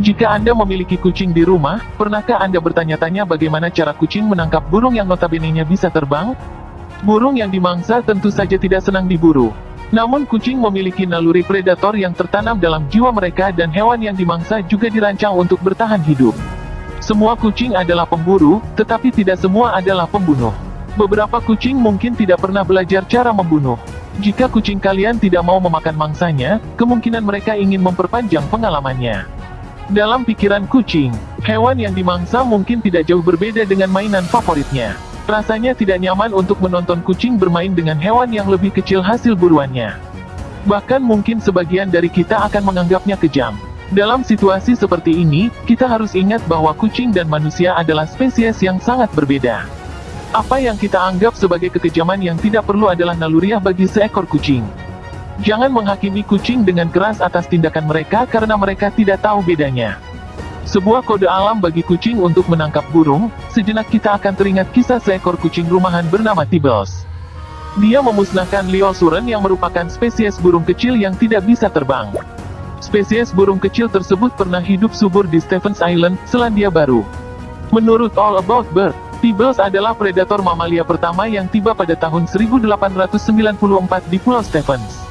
Jika Anda memiliki kucing di rumah, pernahkah Anda bertanya-tanya bagaimana cara kucing menangkap burung yang notabene-nya bisa terbang? Burung yang dimangsa tentu saja tidak senang diburu. Namun kucing memiliki naluri predator yang tertanam dalam jiwa mereka dan hewan yang dimangsa juga dirancang untuk bertahan hidup. Semua kucing adalah pemburu, tetapi tidak semua adalah pembunuh. Beberapa kucing mungkin tidak pernah belajar cara membunuh. Jika kucing kalian tidak mau memakan mangsanya, kemungkinan mereka ingin memperpanjang pengalamannya. Dalam pikiran kucing, hewan yang dimangsa mungkin tidak jauh berbeda dengan mainan favoritnya. Rasanya tidak nyaman untuk menonton kucing bermain dengan hewan yang lebih kecil hasil buruannya. Bahkan mungkin sebagian dari kita akan menganggapnya kejam. Dalam situasi seperti ini, kita harus ingat bahwa kucing dan manusia adalah spesies yang sangat berbeda. Apa yang kita anggap sebagai kekejaman yang tidak perlu adalah naluriah bagi seekor kucing. Jangan menghakimi kucing dengan keras atas tindakan mereka karena mereka tidak tahu bedanya. Sebuah kode alam bagi kucing untuk menangkap burung, sejenak kita akan teringat kisah seekor kucing rumahan bernama Tibbles. Dia memusnahkan Liosuren yang merupakan spesies burung kecil yang tidak bisa terbang. Spesies burung kecil tersebut pernah hidup subur di Stephens Island, Selandia Baru. Menurut All About Bird, Tibbles adalah predator mamalia pertama yang tiba pada tahun 1894 di Pulau Stephens.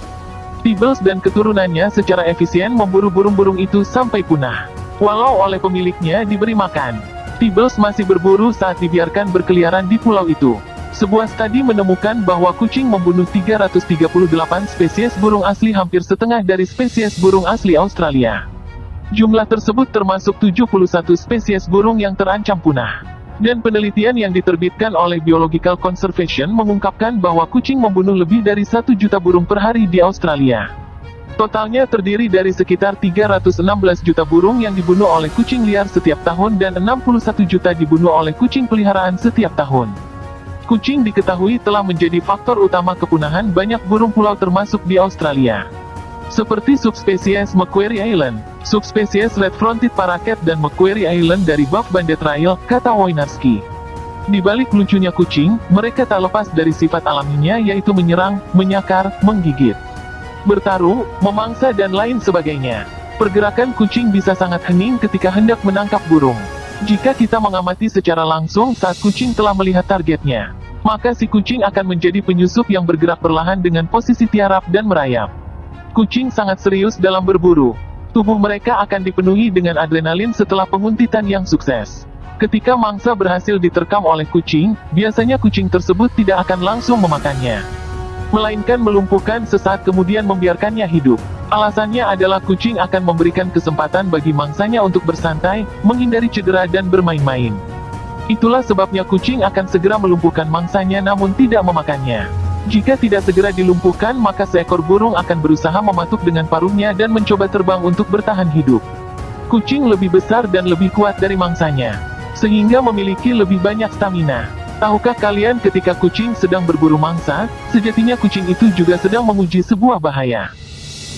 Tibbles dan keturunannya secara efisien memburu burung-burung itu sampai punah. Walau oleh pemiliknya diberi makan, Tibbles masih berburu saat dibiarkan berkeliaran di pulau itu. Sebuah studi menemukan bahwa kucing membunuh 338 spesies burung asli hampir setengah dari spesies burung asli Australia. Jumlah tersebut termasuk 71 spesies burung yang terancam punah. Dan penelitian yang diterbitkan oleh Biological Conservation mengungkapkan bahwa kucing membunuh lebih dari 1 juta burung per hari di Australia. Totalnya terdiri dari sekitar 316 juta burung yang dibunuh oleh kucing liar setiap tahun dan 61 juta dibunuh oleh kucing peliharaan setiap tahun. Kucing diketahui telah menjadi faktor utama kepunahan banyak burung pulau termasuk di Australia. Seperti subspesies Macquarie Island, subspesies red-fronted parakeet dan Macquarie Island dari Buff Banded Rail, kata Wojnarski. Di balik lucunya kucing, mereka tak lepas dari sifat alaminya yaitu menyerang, menyakar, menggigit bertarung, memangsa dan lain sebagainya. Pergerakan kucing bisa sangat hening ketika hendak menangkap burung. Jika kita mengamati secara langsung saat kucing telah melihat targetnya, maka si kucing akan menjadi penyusup yang bergerak perlahan dengan posisi tiarap dan merayap. Kucing sangat serius dalam berburu. Tubuh mereka akan dipenuhi dengan adrenalin setelah penguntitan yang sukses. Ketika mangsa berhasil diterkam oleh kucing, biasanya kucing tersebut tidak akan langsung memakannya melainkan melumpuhkan sesaat kemudian membiarkannya hidup. Alasannya adalah kucing akan memberikan kesempatan bagi mangsanya untuk bersantai, menghindari cedera dan bermain-main. Itulah sebabnya kucing akan segera melumpuhkan mangsanya namun tidak memakannya. Jika tidak segera dilumpuhkan maka seekor burung akan berusaha mematuk dengan paruhnya dan mencoba terbang untuk bertahan hidup. Kucing lebih besar dan lebih kuat dari mangsanya, sehingga memiliki lebih banyak stamina. Tahukah kalian ketika kucing sedang berburu mangsa, sejatinya kucing itu juga sedang menguji sebuah bahaya.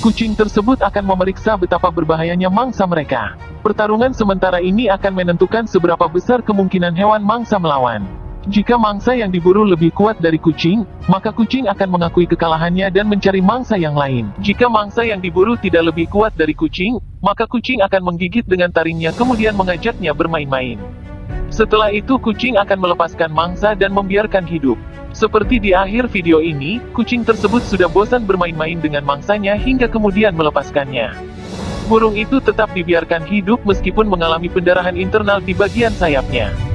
Kucing tersebut akan memeriksa betapa berbahayanya mangsa mereka. Pertarungan sementara ini akan menentukan seberapa besar kemungkinan hewan mangsa melawan. Jika mangsa yang diburu lebih kuat dari kucing, maka kucing akan mengakui kekalahannya dan mencari mangsa yang lain. Jika mangsa yang diburu tidak lebih kuat dari kucing, maka kucing akan menggigit dengan taringnya kemudian mengajaknya bermain-main. Setelah itu kucing akan melepaskan mangsa dan membiarkan hidup. Seperti di akhir video ini, kucing tersebut sudah bosan bermain-main dengan mangsanya hingga kemudian melepaskannya. Burung itu tetap dibiarkan hidup meskipun mengalami pendarahan internal di bagian sayapnya.